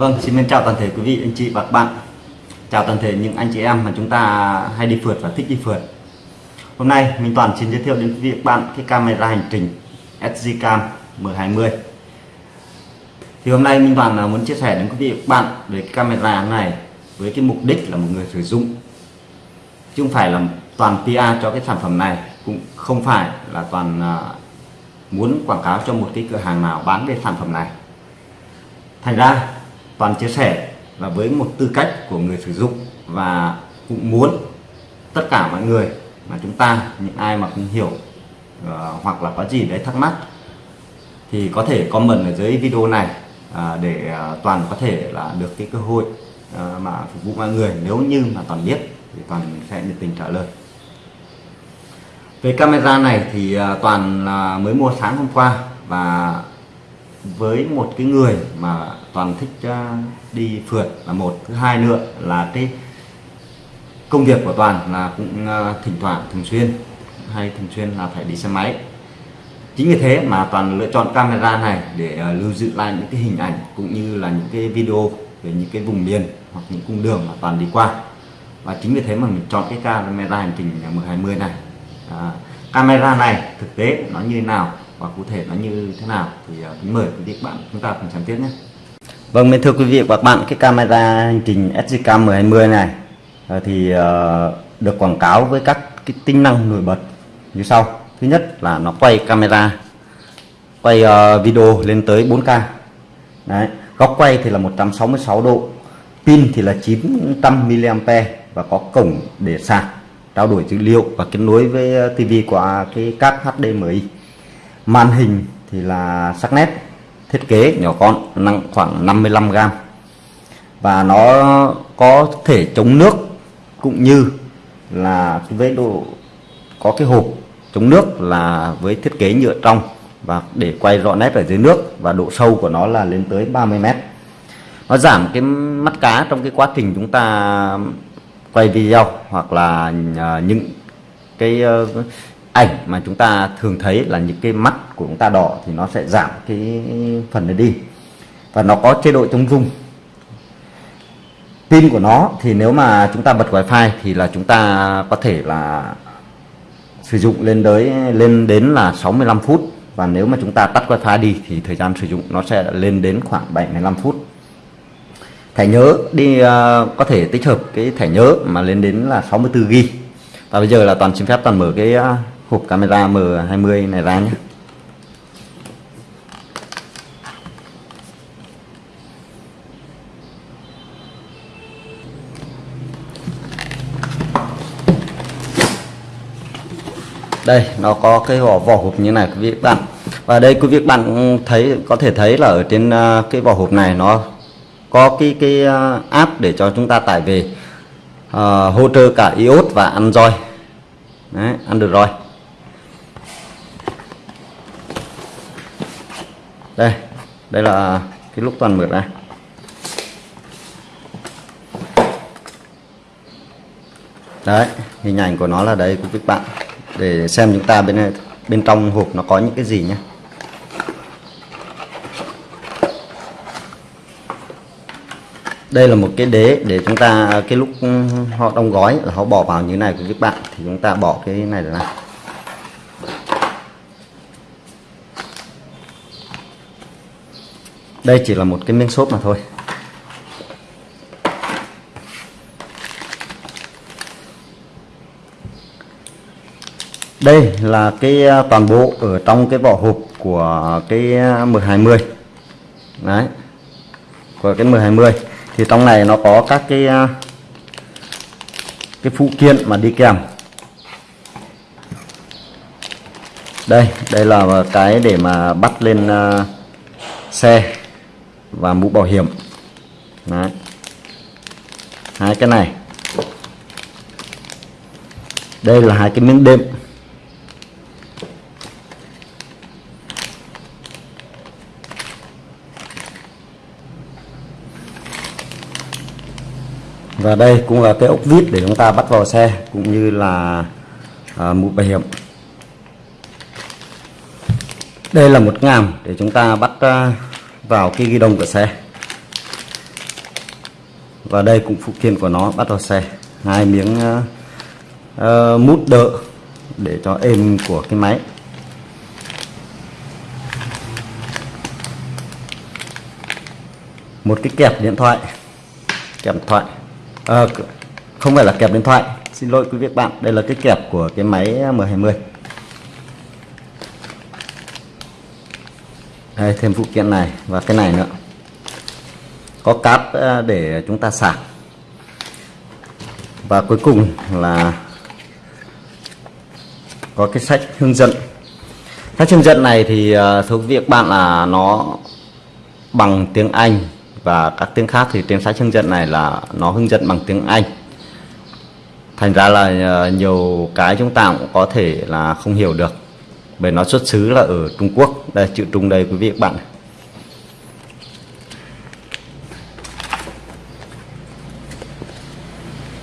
Vâng, xin mến chào toàn thể quý vị, anh chị và các bạn. Chào toàn thể những anh chị em mà chúng ta hay đi phượt và thích đi phượt. Hôm nay mình Toàn xin giới thiệu đến quý vị các bạn cái camera hành trình SG Cam M20 Thì hôm nay Minh Toàn muốn chia sẻ đến quý vị các bạn về cái camera này với cái mục đích là một người sử dụng. Chứ không phải là toàn PR cho cái sản phẩm này cũng không phải là toàn à, muốn quảng cáo cho một cái cửa hàng nào bán về sản phẩm này. Thành ra toàn chia sẻ là với một tư cách của người sử dụng và cũng muốn tất cả mọi người mà chúng ta những ai mà không hiểu uh, hoặc là có gì đấy thắc mắc thì có thể comment ở dưới video này uh, để uh, toàn có thể là được cái cơ hội uh, mà phục vụ mọi người. Nếu như mà toàn biết thì toàn sẽ nhiệt tình trả lời. Về camera này thì uh, toàn là mới mua sáng hôm qua và với một cái người mà toàn thích à, đi phượt là một. Thứ hai nữa là cái công việc của toàn là cũng à, thỉnh thoảng thường xuyên. Hay thường xuyên là phải đi xe máy. Chính vì thế mà toàn lựa chọn camera này để à, lưu giữ lại những cái hình ảnh cũng như là những cái video về những cái vùng miền hoặc những cung đường mà toàn đi qua. Và chính vì thế mà mình chọn cái camera hành trình M20 này. À, camera này thực tế nó như thế nào và cụ thể nó như thế nào thì kính mời quý vị các bạn chúng ta cùng xem tiếp nhé. Vâng, thưa quý vị và các bạn, cái camera hành trình SJK 1020 này ờ, thì ờ, được quảng cáo với các cái tính năng nổi bật như sau. Thứ nhất là nó quay camera, quay ờ, video lên tới 4K. Đấy, góc quay thì là 166 độ, pin thì là 900 mAh và có cổng để sạc, trao đổi dữ liệu và kết nối với TV qua cái cáp HDMI màn hình thì là sắc nét thiết kế nhỏ con, nặng khoảng 55 g và nó có thể chống nước cũng như là với độ, có cái hộp chống nước là với thiết kế nhựa trong và để quay rõ nét ở dưới nước và độ sâu của nó là lên tới 30 mét. Nó giảm cái mắt cá trong cái quá trình chúng ta quay video hoặc là à, những cái ờ, ảnh mà chúng ta thường thấy là những cái mắt của chúng ta đỏ thì nó sẽ giảm cái phần này đi. Và nó có chế độ chống rung. Pin của nó thì nếu mà chúng ta bật wifi thì là chúng ta có thể là sử dụng lên tới lên đến là 65 phút. Và nếu mà chúng ta tắt wifi đi thì thời gian sử dụng nó sẽ lên đến khoảng 75 phút. Thẻ nhớ đi uh, có thể tích hợp cái thẻ nhớ mà lên đến là 64 GB và bây giờ là toàn xin phép toàn mở cái uh, hộp camera M20 này ra nhé. Đây nó có cái vỏ vỏ hộp như này quý vị bạn. Và đây quý vị bạn thấy có thể thấy là ở trên à, cái vỏ hộp này nó có cái cái à, app để cho chúng ta tải về uh, hỗ trợ cả iOS và Android. Đấy, Android. Đây đây là cái lúc toàn mượt này. Đấy, hình ảnh của nó là đây của các bạn. Để xem chúng ta bên bên trong hộp nó có những cái gì nhé. Đây là một cái đế để chúng ta, cái lúc họ đóng gói là họ bỏ vào như này của các bạn. Thì chúng ta bỏ cái này ra. Đây chỉ là một cái miếng xốp mà thôi. Đây là cái à, toàn bộ ở trong cái vỏ hộp của cái à, M20 đấy. Của cái M20 thì trong này nó có các cái à, cái phụ kiện mà đi kèm. Đây đây là cái để mà bắt lên xe và mũ bảo hiểm. Đấy. hai cái này. Đây là hai cái miếng đệm. Và đây cũng là cái ốc vít để chúng ta bắt vào xe cũng như là à, mũ bảo hiểm. Đây là một ngàm để chúng ta bắt à, vào cái ghi đông của xe. Và đây cũng phụ kiện của nó bắt vào xe. Hai miếng uh, uh, mút đỡ để cho êm của cái máy. Một cái kẹp điện thoại. Kẹp điện thoại. À, không phải là kẹp điện thoại. Xin lỗi quý vị bạn đây là cái kẹp của cái máy M20 đây, thêm phụ kiện này và cái này nữa. Có cáp ờ, để chúng ta sạc. Và cuối cùng là có cái sách hướng dẫn. Sách hướng dẫn này thì ờ, thưa quý vị bạn, là nó bằng tiếng Anh và các tiếng khác thì trên sách hướng dẫn này là nó hướng dẫn bằng tiếng Anh. Thành ra là ờ, nhiều cái chúng ta cũng có thể là không hiểu được bởi nó xuất xứ là ở Trung Quốc. Đây chữ Trung đây quý vị các bạn.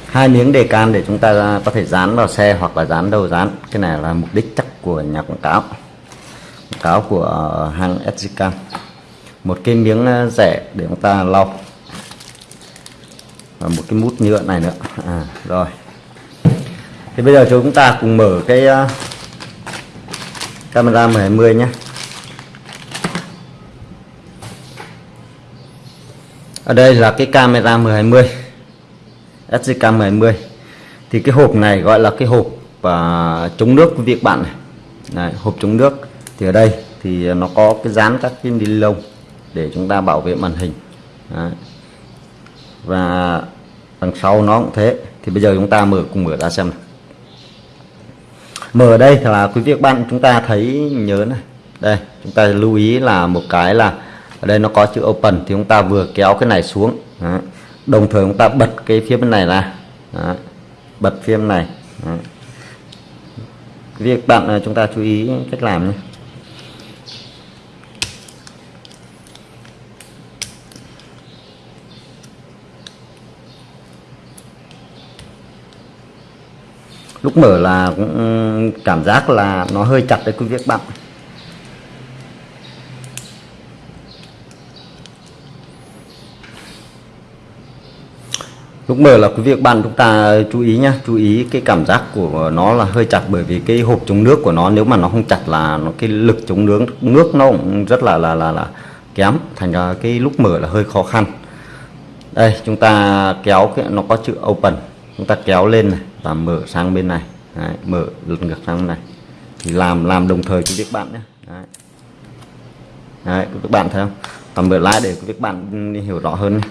Hai miếng đề can để chúng ta có thể dán vào xe hoặc là dán đầu dán. Cái này là mục đích chắc của nhà quảng cáo. Quảng cáo của ờ, hãng Sgcam một cái miếng ờ, rẻ để chúng ta lau. Và một cái mút nhựa này nữa. À, rồi. Thì bây giờ chúng ta cùng mở cái ờ, camera M20 nhé. Ở đây là cái camera M20 SG cam 20 thì cái hộp này gọi là cái hộp và chống nước của việc bạn này. Đấy, hộp chống nước. Thì ở đây thì nó có cái dán các cái ni lông để chúng ta bảo vệ màn hình. Đấy. và đằng sau nó cũng thế. Thì bây giờ chúng ta mở cùng mở ra xem này mở ở đây là quý vị các bạn chúng ta thấy nhớ này đây, chúng ta lưu ý là một cái là ở đây nó có chữ open thì chúng ta vừa kéo cái này xuống đó. đồng thời chúng ta bật cái phía bên này ra đó. bật phía bên này đó. việc bạn à, chúng ta chú ý cách làm nhé lúc mở là cũng cảm giác là nó hơi chặt đấy quý vị các bạn lúc mở là quý vị các bạn chúng ta chú ý nhá chú ý cái cảm giác của nó là hơi chặt bởi vì cái hộp chống nước của nó nếu mà nó không chặt là nó cái lực chống nước nước nó cũng rất là là là, là kém. Thành ra cái lúc mở là hơi khó khăn. Đây chúng ta kéo cái nó có chữ open. Chúng ta kéo lên này ta mở sang bên này. Đấy, mở lật ngược sang bên này. Thì làm làm đồng thời với các bạn nhé. Đấy. Đấy, các bạn thấy không? Ta mở lại để các bạn hiểu rõ hơn nhé.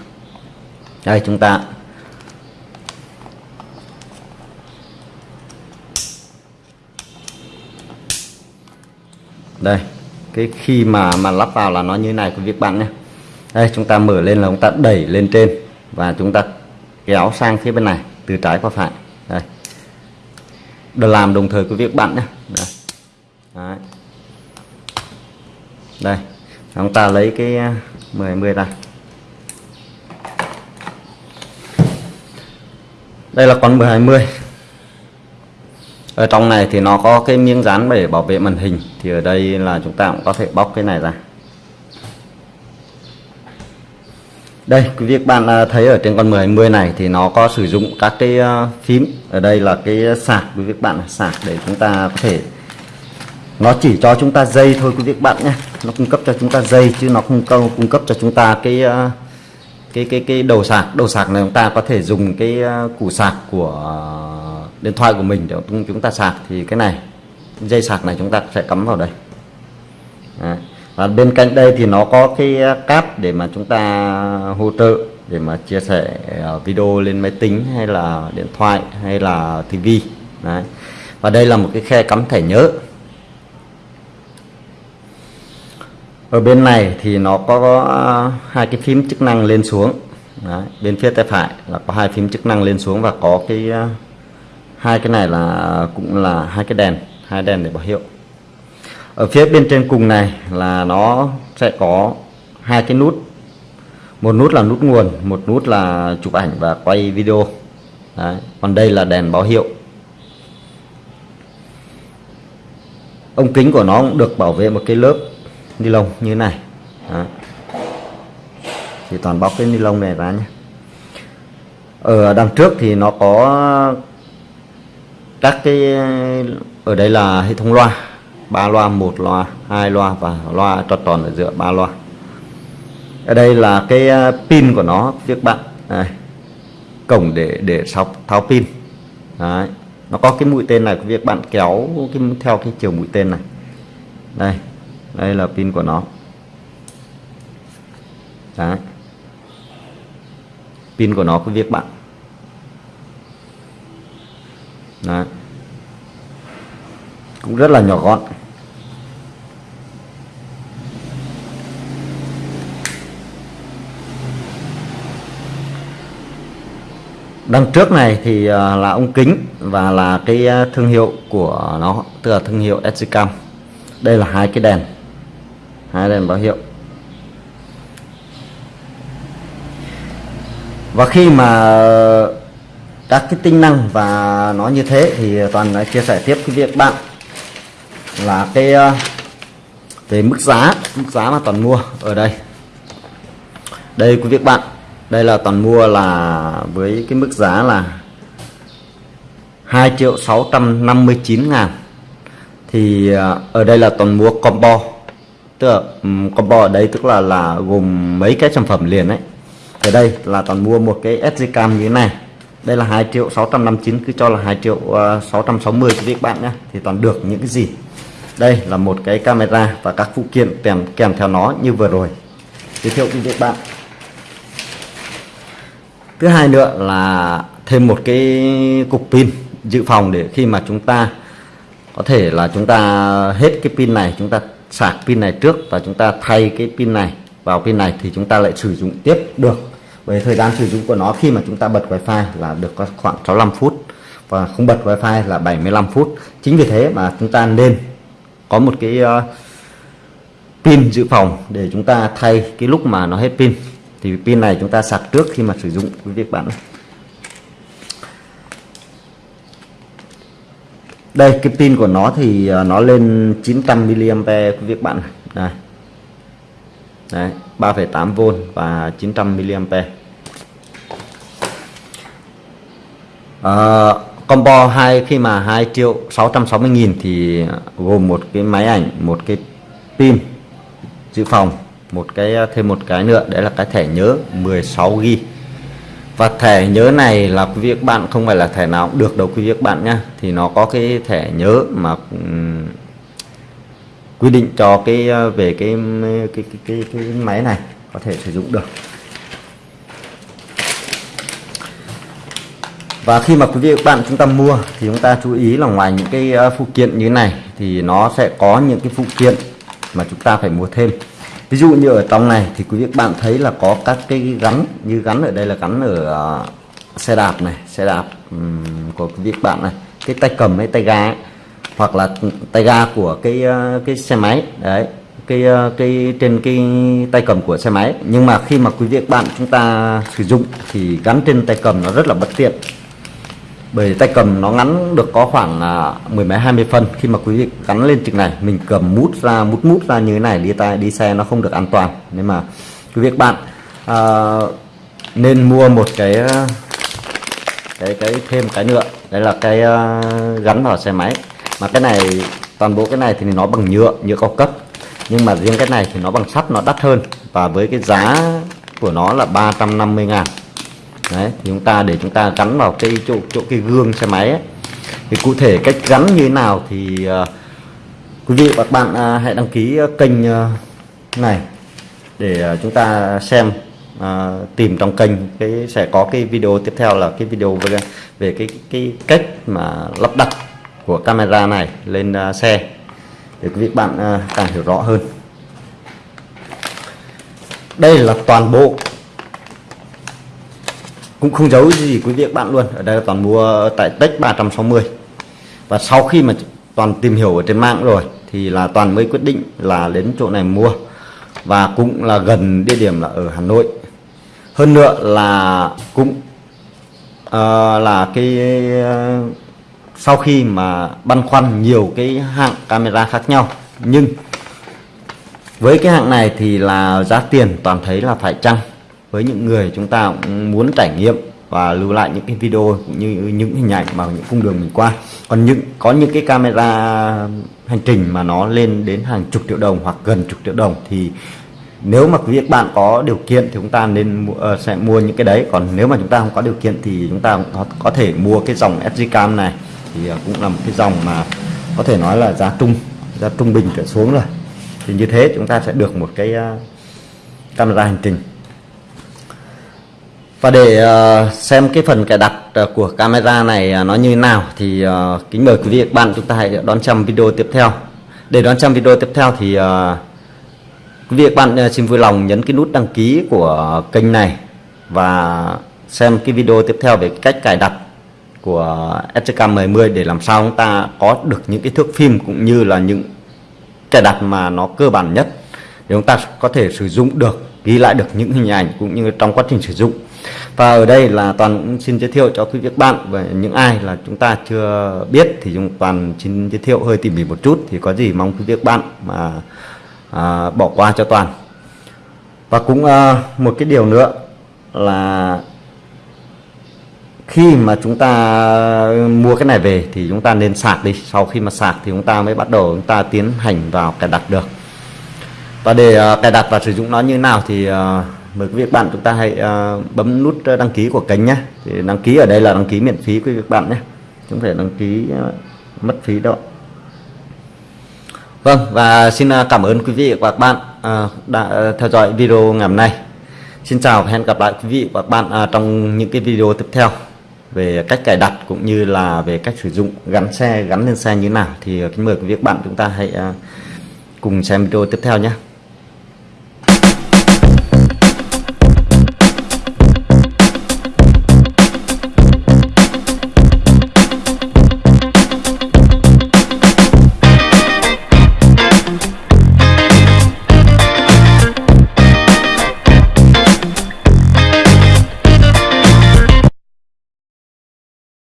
đây chúng ta. Đây cái khi mà mà lắp vào là nó như này của việc bạn nhé. Đây chúng ta mở lên là chúng ta đẩy lên trên và chúng ta kéo sang phía bên này từ trái qua phải làm đồng thời cái việc bắn bạn nhé. Đây. Đấy. đây, chúng ta lấy cái 10 10 ra đây là con 1020 ở trong này thì nó có cái miếng dán để bảo vệ màn hình. Thì ở đây là chúng ta cũng có thể bóc cái này ra. Đây quý vị bạn à, thấy ở trên con 10 10 này thì nó có sử dụng các cái à, phím. Ở đây là cái sạc quý vị bạn sạc để chúng ta có thể, nó chỉ cho chúng ta dây thôi quý vị bạn nhé. Nó cung cấp cho chúng ta dây chứ nó không câu, cung cấp cho chúng ta cái à, cái cái cái đầu sạc. Đầu sạc này chúng ta có thể dùng cái củ sạc của điện thoại của mình để chúng ta sạc. Thì cái này, dây sạc này chúng ta sẽ cắm vào đây. Đấy và bên cạnh đây thì nó có cái ờ, cáp để mà chúng ta hỗ trợ, để mà chia sẻ ờ, video lên máy tính hay là điện thoại hay là tivi Đấy. và đây là một cái khe cắm thẻ nhớ ở bên này thì nó có ờ, hai cái phím chức năng lên xuống Đấy. bên phía tay phải là có hai phím chức năng lên xuống và có cái hai cái này là, cũng là hai cái đèn, hai đèn để báo hiệu ở phía bên trên cùng này là nó sẽ có hai cái nút. Một nút là nút nguồn, một nút là chụp ảnh và quay video. Đấy. còn đây là đèn báo hiệu. Ống kính của nó cũng được bảo vệ một cái lớp ni lông như thế này. Đấy. thì toàn bóc cái ni lông này ra nhé. Ở đằng trước thì nó có các cái, ở đây là hệ thống loa ba loa, một loa, hai loa và loa tròn tròn ở giữa, ba loa ở đây là cái ờ, pin của nó các bạn đây. cổng để để sọc tháo pin Đấy. nó có cái mũi tên này việc bạn kéo cái, theo cái chiều mũi tên này đây đây là pin của nó Đấy. pin của nó có việc bạn Đấy cũng rất là nhỏ gọn. Đằng trước này thì à, là ống kính và là cái à, thương hiệu của nó, tức là thương hiệu Edgecam đây là hai cái đèn, hai đèn báo hiệu. Và khi mà các cái tính năng và nó như thế thì toàn chia sẻ tiếp cái việc bạn là cái ờ, về mức giá mức giá mà toàn mua ở đây. Đây quý vị bạn đây là toàn mua là với cái mức giá là 2 triệu 659 ngàn. Thì ờ, ở đây là toàn mua combo. Tức là um, combo ở đây tức là là gồm mấy cái sản phẩm liền đấy ở đây là toàn mua một cái SD cam như thế này. Đây là 2 triệu 659 cứ cho là 2 triệu ờ, uh, 660 quý vị bạn nhé thì toàn được những cái gì? Đây là một cái camera và các phụ kiện kèm kèm theo nó như vừa rồi. Giới thiệu với các bạn. Thứ hai nữa là thêm một cái cục pin dự phòng để khi mà chúng ta, có thể là chúng ta hết cái pin này, chúng ta sạc pin này trước và chúng ta thay cái pin này vào pin này thì chúng ta lại sử dụng tiếp được. Với thời gian sử dụng của nó khi mà chúng ta bật wifi là được khoảng 65 phút và không bật wifi là 75 phút. Chính vì thế mà chúng ta nên có một cái uh, pin dự phòng để chúng ta thay cái lúc mà nó hết pin. Thì pin này chúng ta sạc trước khi mà sử dụng quý vị bạn đây cái pin của nó thì ờ, nó lên 900 mAh quý vị bạn đây. Đấy, 3,8V và 900 mAh. À, combo hai khi mà 2 triệu 660 nghìn thì gồm một cái máy ảnh một cái pin dự phòng một cái thêm một cái nữa đấy là cái thẻ nhớ 16 GB và thẻ nhớ này là quý vị các bạn không phải là thẻ nào cũng được đâu quý vị các bạn nhá. Thì nó có cái thẻ nhớ mà um, quy định cho cái ờ, về cái cái, cái cái cái máy này có thể sử dụng được. Và khi mà quý vị các bạn chúng ta mua thì chúng ta chú ý là ngoài những cái ờ, phụ kiện như thế này thì nó sẽ có những cái phụ kiện mà chúng ta phải mua thêm ví dụ như ở trong này thì quý vị bạn thấy là có các cái gắn như gắn ở đây là gắn ở uh, xe đạp này xe đạp um, của quý vị bạn này cái tay cầm hay tay ga ấy. hoặc là tay ga của cái uh, cái xe máy đấy cái cái trên cái tay cầm của xe máy nhưng mà khi mà quý vị bạn chúng ta sử dụng thì gắn trên tay cầm nó rất là bất tiện bởi tay cầm nó ngắn được có khoảng là mười mấy hai mươi phân. Khi mà quý vị gắn lên trực này mình cầm mút ra mút mút ra như thế này đi tay đi xe nó không được an toàn. Nên mà quý vị bạn à, nên mua một cái à, cái cái thêm cái nữa. Đấy là cái uh, gắn vào xe máy. Mà cái này toàn bộ cái này thì nó bằng nhựa nhựa cao cấp. Nhưng mà riêng cái này thì nó bằng sắt nó đắt hơn. Và với cái giá của nó là 350 ngàn đấy thì chúng ta để chúng ta gắn vào cái chỗ chỗ cái gương xe máy ấy. thì cụ thể cách gắn như thế nào thì uh, quý vị và các bạn uh, hãy đăng ký kênh uh, này để uh, chúng ta xem uh, tìm trong kênh cái sẽ có cái video tiếp theo là cái video về về cái cái cách mà lắp đặt của camera này lên uh, xe để quý vị bạn uh, càng hiểu rõ hơn đây là toàn bộ cũng không giấu gì quý vị các bạn luôn. Ở đây là toàn mua tại Tech 360 và sau khi mà toàn tìm hiểu ở trên mạng rồi thì là toàn mới quyết định là đến chỗ này mua. Và cũng là gần địa điểm là ở Hà Nội. Hơn nữa là cũng uh, là cái uh, sau khi mà băn khoăn nhiều cái hạng camera khác nhau. Nhưng với cái hạng này thì là giá tiền toàn thấy là phải chăng? Với những người chúng ta cũng muốn trải nghiệm và lưu lại những cái video cũng như những hình ảnh mà những cung đường mình qua. Còn những có những cái camera hành trình mà nó lên đến hàng chục triệu đồng hoặc gần chục triệu đồng thì nếu mà quý vị bạn có điều kiện thì chúng ta nên mua, uh, sẽ mua những cái đấy. Còn nếu mà chúng ta không có điều kiện thì chúng ta có, có thể mua cái dòng sd Cam này. Thì uh, cũng là một cái dòng mà có thể nói là giá trung giá trung bình trở xuống rồi. Thì như thế chúng ta sẽ được một cái uh, camera hành trình và để uh, xem cái phần cài đặt uh, của camera này uh, nó như thế nào thì kính mời quý vị các bạn chúng ta hãy đón xem video tiếp theo. Để đón xem video tiếp theo thì quý vị các bạn xin vui lòng nhấn cái nút đăng ký của kênh này và xem cái video tiếp theo về cách cài đặt của SK 10 để làm sao chúng ta có được những cái thước phim cũng như là những cài đặt mà nó cơ bản nhất. Để chúng ta có thể sử dụng được ghi lại được những hình ảnh cũng như trong quá trình sử dụng và ở đây là toàn cũng xin giới thiệu cho quý vị các bạn về những ai là chúng ta chưa biết thì chúng toàn xin giới thiệu hơi tỉ mỉ một chút thì có gì mong quý vị các bạn mà à, bỏ qua cho toàn. Và cũng à, một cái điều nữa là khi mà chúng ta mua cái này về thì chúng ta nên sạc đi. Sau khi mà sạc thì chúng ta mới bắt đầu chúng ta tiến hành vào cài đặt được. Và để uh, cài đặt và sử dụng nó như nào thì uh, mời quý vị bạn chúng ta hãy uh, bấm nút ờ, đăng ký của kênh nhé thì đăng ký ở đây là đăng ký miễn phí quý vị bạn nhé chúng phải đăng ký uh, mất phí đâu Vâng và xin ờ, cảm ơn quý vị và các bạn uh, đã theo dõi video ngày hôm nay. Xin chào và hẹn gặp lại quý vị và các bạn uh, trong những cái video tiếp theo. Về cách cài đặt cũng như là về cách sử dụng gắn xe gắn lên xe như nào. Thì kính mời quý vị các bạn chúng ta hãy uh, cùng xem video tiếp theo nhé